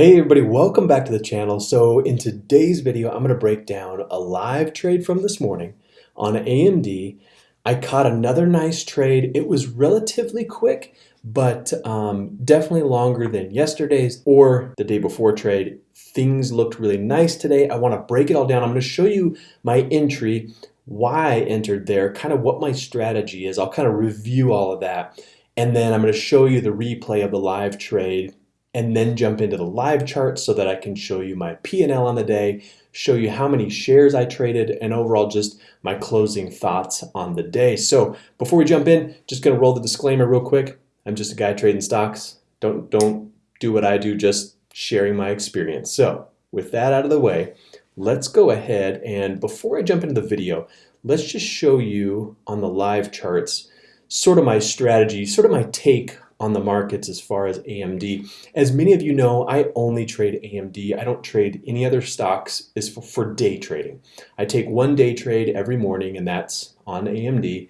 Hey everybody, welcome back to the channel. So in today's video, I'm going to break down a live trade from this morning on AMD. I caught another nice trade. It was relatively quick, but um, definitely longer than yesterday's or the day before trade. Things looked really nice today. I want to break it all down. I'm to show you my entry, why I entered there, kind of what my strategy is. I'll kind of review all of that. And then I'm going to show you the replay of the live trade and then jump into the live chart so that I can show you my P&L on the day, show you how many shares I traded, and overall just my closing thoughts on the day. So before we jump in, just gonna roll the disclaimer real quick. I'm just a guy trading stocks. Don't, don't do what I do, just sharing my experience. So with that out of the way, let's go ahead and before I jump into the video, let's just show you on the live charts sort of my strategy, sort of my take on the markets as far as AMD. As many of you know, I only trade AMD. I don't trade any other stocks is for, for day trading. I take one day trade every morning and that's on AMD.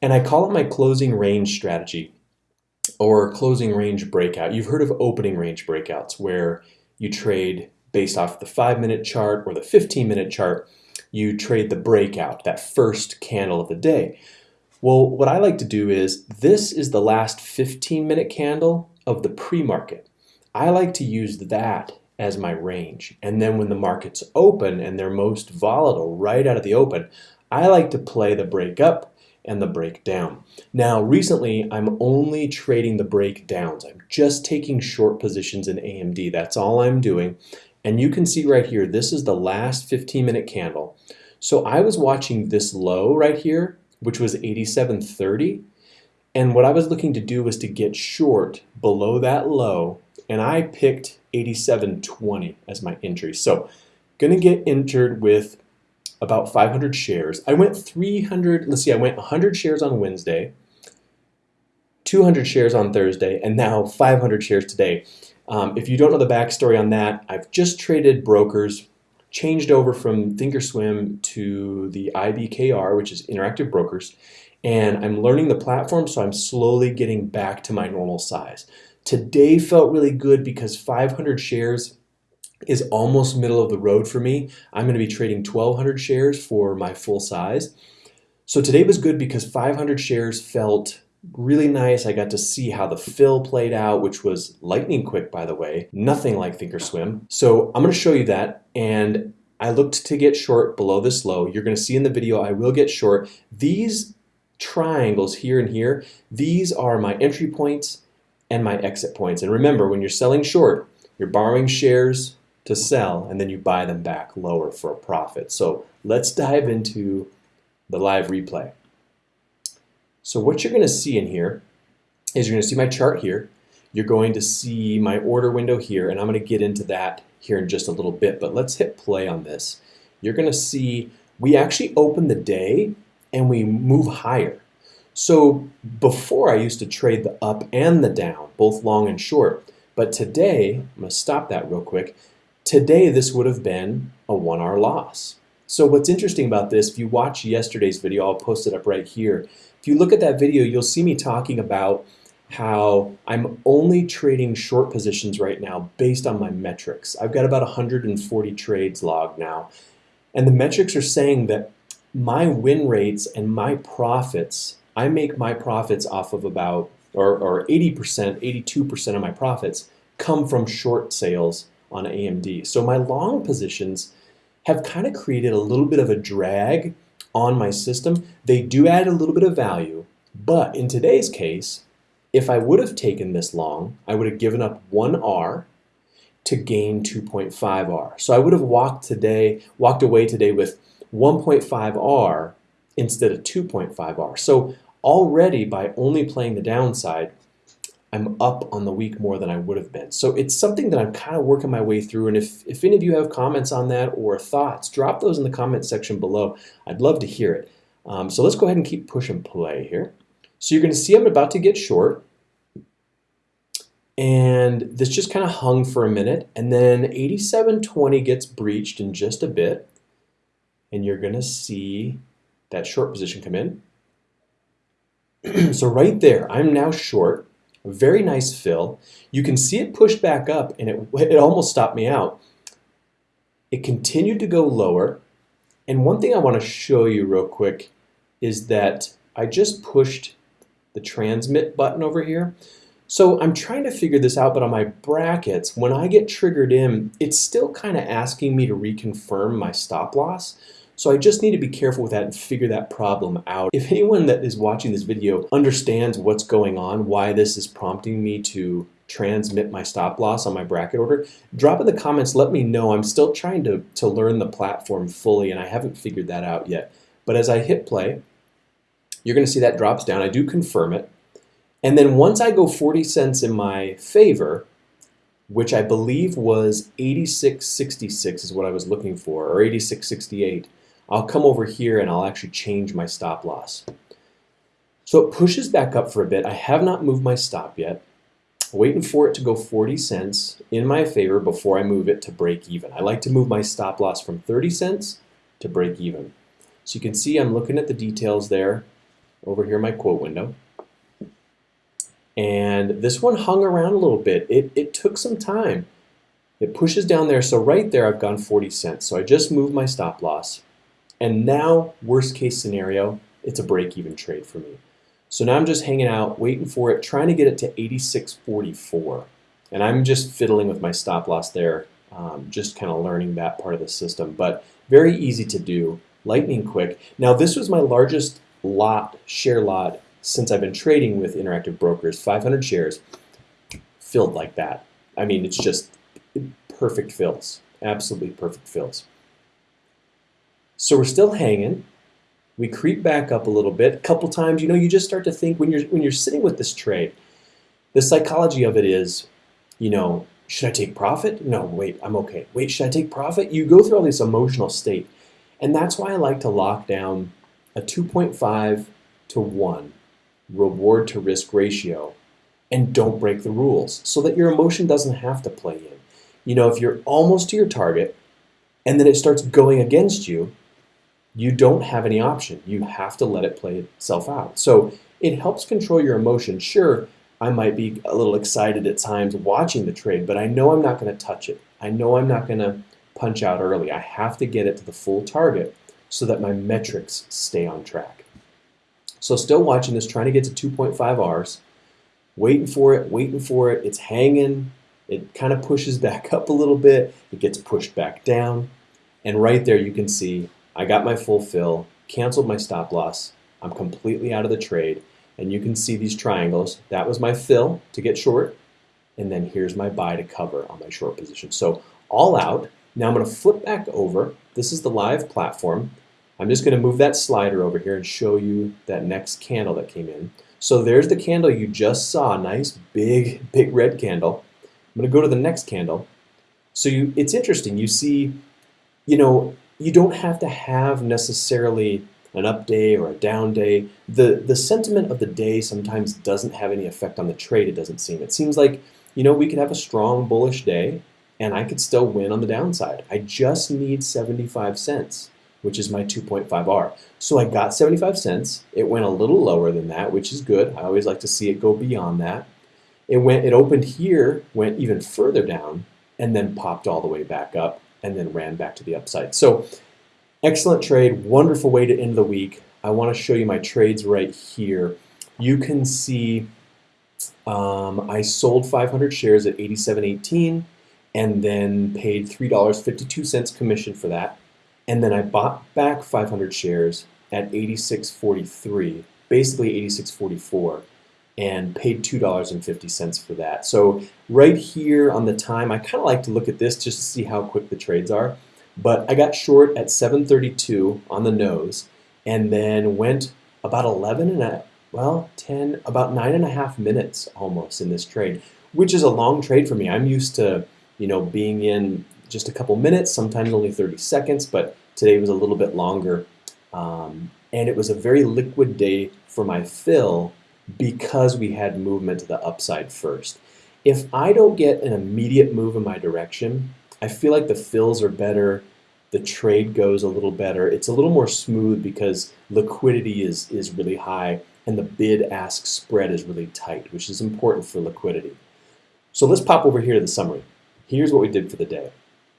And I call it my closing range strategy or closing range breakout. You've heard of opening range breakouts where you trade based off the five minute chart or the 15 minute chart. You trade the breakout, that first candle of the day. Well, what I like to do is, this is the last 15 minute candle of the pre-market. I like to use that as my range. And then when the markets open and they're most volatile right out of the open, I like to play the break up and the break down. Now, recently, I'm only trading the breakdowns. I'm just taking short positions in AMD. That's all I'm doing. And you can see right here, this is the last 15 minute candle. So I was watching this low right here which was 87.30. And what I was looking to do was to get short below that low, and I picked 87.20 as my entry. So gonna get entered with about 500 shares. I went 300, let's see, I went 100 shares on Wednesday, 200 shares on Thursday, and now 500 shares today. Um, if you don't know the backstory on that, I've just traded brokers changed over from Thinkorswim to the IBKR, which is Interactive Brokers, and I'm learning the platform, so I'm slowly getting back to my normal size. Today felt really good because 500 shares is almost middle of the road for me. I'm going to be trading 1,200 shares for my full size. So today was good because 500 shares felt really nice. I got to see how the fill played out, which was lightning quick, by the way. Nothing like Thinkorswim. So I'm going to show you that. And I looked to get short below this low. You're going to see in the video I will get short. These triangles here and here, these are my entry points and my exit points. And remember, when you're selling short, you're borrowing shares to sell and then you buy them back lower for a profit. So let's dive into the live replay. So what you're going to see in here is you're going to see my chart here. You're going to see my order window here, and I'm going to get into that here in just a little bit. But let's hit play on this. You're going to see we actually open the day and we move higher. So before I used to trade the up and the down, both long and short. But today, I'm going to stop that real quick. Today, this would have been a one hour loss. So what's interesting about this, if you watch yesterday's video, I'll post it up right here. You look at that video, you'll see me talking about how I'm only trading short positions right now based on my metrics. I've got about 140 trades logged now. And the metrics are saying that my win rates and my profits, I make my profits off of about, or 80%, 82% of my profits come from short sales on AMD. So my long positions have kind of created a little bit of a drag on my system. They do add a little bit of value, but in today's case, if I would have taken this long, I would have given up 1R to gain 2.5R. So I would have walked today, walked away today with 1.5R instead of 2.5R. So already by only playing the downside, I'm up on the week more than I would have been. So it's something that I'm kind of working my way through. And if, if any of you have comments on that or thoughts, drop those in the comment section below. I'd love to hear it. Um, so let's go ahead and keep push and play here. So you're going to see I'm about to get short. And this just kind of hung for a minute. And then 87.20 gets breached in just a bit. And you're going to see that short position come in. so right there, I'm now short Very nice fill. You can see it pushed back up and it, it almost stopped me out. It continued to go lower. And one thing I want to show you real quick is that I just pushed the transmit button over here. So I'm trying to figure this out, but on my brackets, when I get triggered in, it's still kind of asking me to reconfirm my stop loss. So I just need to be careful with that and figure that problem out. If anyone that is watching this video understands what's going on, why this is prompting me to transmit my stop loss on my bracket order, drop in the comments, let me know. I'm still trying to, to learn the platform fully and I haven't figured that out yet. But as I hit play, you're gonna see that drops down. I do confirm it. And then once I go 40 cents in my favor, which I believe was 86.66 is what I was looking for, or 86.68, I'll come over here and I'll actually change my stop loss. So it pushes back up for a bit. I have not moved my stop yet. Waiting for it to go 40 cents in my favor before I move it to break even. I like to move my stop loss from 30 cents to break even. So you can see I'm looking at the details there over here my quote window. And this one hung around a little bit. It, it took some time. It pushes down there. So right there, I've gone 40 cents. So I just moved my stop loss. And now, worst case scenario, it's a break-even trade for me. So now I'm just hanging out, waiting for it, trying to get it to 86.44. And I'm just fiddling with my stop loss there, um, just kind of learning that part of the system. But very easy to do, lightning quick. Now this was my largest lot, share lot, since I've been trading with Interactive Brokers, 500 shares, filled like that. I mean, it's just perfect fills, absolutely perfect fills. So we're still hanging. We creep back up a little bit. A couple times, you know, you just start to think when you're when you're sitting with this trade, the psychology of it is, you know, should I take profit? No, wait, I'm okay. Wait, should I take profit? You go through all this emotional state. And that's why I like to lock down a 2.5 to 1 reward to risk ratio and don't break the rules so that your emotion doesn't have to play in. You know, if you're almost to your target and then it starts going against you, you don't have any option. You have to let it play itself out. So it helps control your emotions. Sure, I might be a little excited at times watching the trade, but I know I'm not going to touch it. I know I'm not going to punch out early. I have to get it to the full target so that my metrics stay on track. So still watching this, trying to get to 2.5 Rs, waiting for it, waiting for it. It's hanging. It kind of pushes back up a little bit. It gets pushed back down. And right there you can see I got my full fill, canceled my stop loss. I'm completely out of the trade. And you can see these triangles. That was my fill to get short. And then here's my buy to cover on my short position. So all out. Now I'm going to flip back over. This is the live platform. I'm just going to move that slider over here and show you that next candle that came in. So there's the candle you just saw, nice big, big red candle. I'm going to go to the next candle. So you, it's interesting. You see, you know, you don't have to have necessarily an up day or a down day. The, the sentiment of the day sometimes doesn't have any effect on the trade, it doesn't seem. It seems like, you know, we could have a strong bullish day and I could still win on the downside. I just need 75 cents, which is my 2.5R. So I got 75 cents. It went a little lower than that, which is good. I always like to see it go beyond that. It went, it opened here, went even further down, and then popped all the way back up and then ran back to the upside. So excellent trade, wonderful way to end the week. I want to show you my trades right here. You can see um, I sold 500 shares at 87.18 and then paid $3.52 commission for that. And then I bought back 500 shares at 86.43, basically 86.44 and paid $2.50 for that. So right here on the time, I kind of like to look at this just to see how quick the trades are. But I got short at 732 on the nose and then went about 11 and a, well, 10, about nine and a half minutes almost in this trade, which is a long trade for me. I'm used to, you know, being in just a couple minutes, sometimes only 30 seconds, but today was a little bit longer. Um, and it was a very liquid day for my fill because we had movement to the upside first. If I don't get an immediate move in my direction, I feel like the fills are better, the trade goes a little better. It's a little more smooth because liquidity is, is really high and the bid-ask spread is really tight, which is important for liquidity. So let's pop over here to the summary. Here's what we did for the day.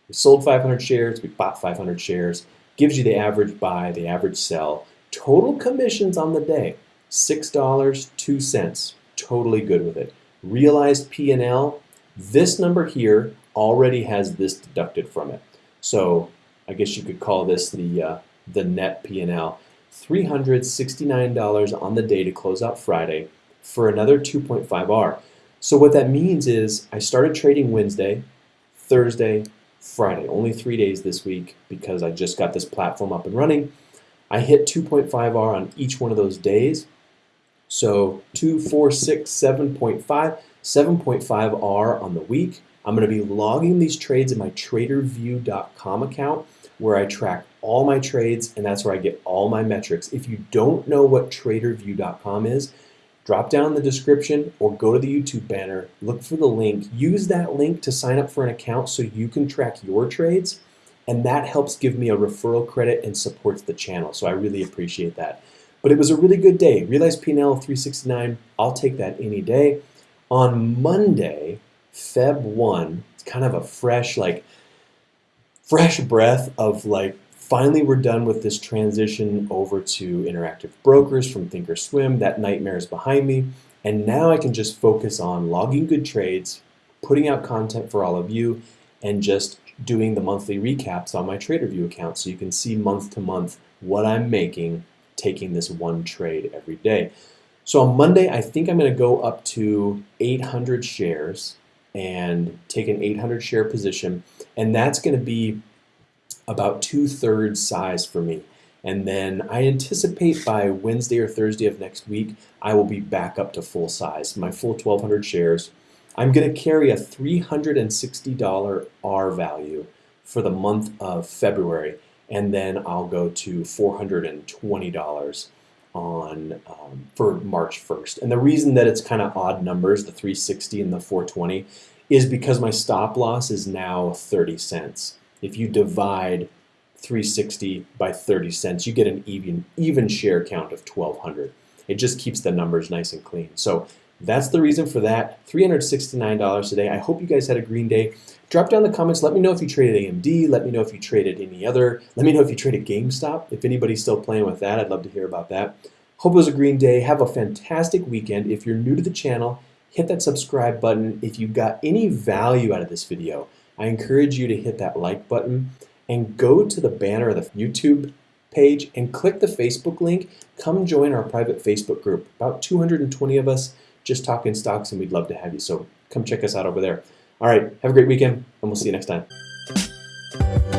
We sold 500 shares, we bought 500 shares, gives you the average buy, the average sell. Total commissions on the day, $6.02. Totally good with it. Realized P&L, this number here already has this deducted from it. So I guess you could call this the, uh, the net P&L. $369 on the day to close out Friday for another 2.5R. So what that means is I started trading Wednesday, Thursday, Friday, only three days this week because I just got this platform up and running. I hit 2.5R on each one of those days. So 2, 4, 6, 7.5, 7.5R on the week. I'm going to be logging these trades in my tradervue.com account where I track all my trades and that's where I get all my metrics. If you don't know what tradervue.com is, drop down in the description or go to the YouTube banner, look for the link, use that link to sign up for an account so you can track your trades and that helps give me a referral credit and supports the channel. So I really appreciate that. But it was a really good day. Realized P&L 369, I'll take that any day. On Monday, Feb 1, it's kind of a fresh, like, fresh breath of like, finally we're done with this transition over to interactive brokers from Thinkorswim. That nightmare is behind me. And now I can just focus on logging good trades, putting out content for all of you, and just doing the monthly recaps on my TraderVue account so you can see month to month what I'm making taking this one trade every day. So on Monday, I think I'm going to go up to 800 shares and take an 800 share position, and that's going to be about two thirds size for me. And then I anticipate by Wednesday or Thursday of next week, I will be back up to full size, my full 1,200 shares. I'm going to carry a $360 R value for the month of February, and then I'll go to $420 on um, for March 1st. And the reason that it's kind of odd numbers, the 360 and the 420, is because my stop loss is now 30 cents. If you divide 360 by 30 cents, you get an even even share count of 1200. It just keeps the numbers nice and clean. So that's the reason for that. $369 today. I hope you guys had a green day. Drop down in the comments. Let me know if you traded AMD. Let me know if you traded any other. Let me know if you traded GameStop. If anybody's still playing with that, I'd love to hear about that. Hope it was a green day. Have a fantastic weekend. If you're new to the channel, hit that subscribe button. If you got any value out of this video, I encourage you to hit that like button and go to the banner of the YouTube page and click the Facebook link. Come join our private Facebook group. About 220 of us just talking stocks, and we'd love to have you. So come check us out over there. All right, have a great weekend, and we'll see you next time.